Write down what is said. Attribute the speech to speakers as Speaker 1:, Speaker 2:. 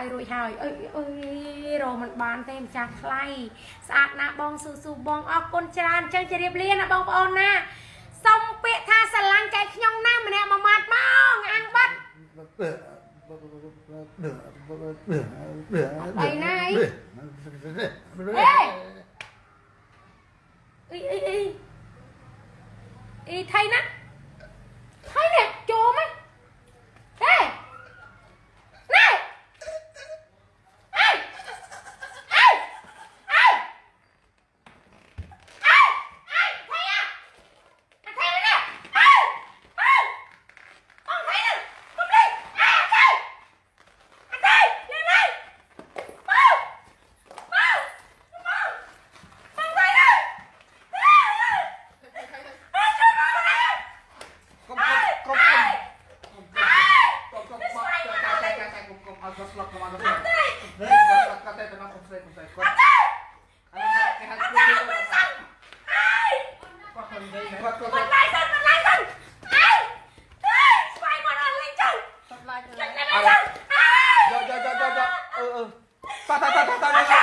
Speaker 1: ឲ្យរួចហើយអើយអើយរកមិនបានទេម្ចាស់ថ្លៃស្អាតណាស់បងស៊ូស៊ូបងអរគុណច្រើនអញ្ចឹងជម្រាបលាណាបងប្អូនណាសុំពាក្យថាស្រឡាញ់ចែកខ្ញុំណាម្នាក់មួយម៉ាត់មកអាំងបាត់
Speaker 2: Đây này.
Speaker 1: អីអីអីអីថៃណា
Speaker 2: Ta ta ta ta ta.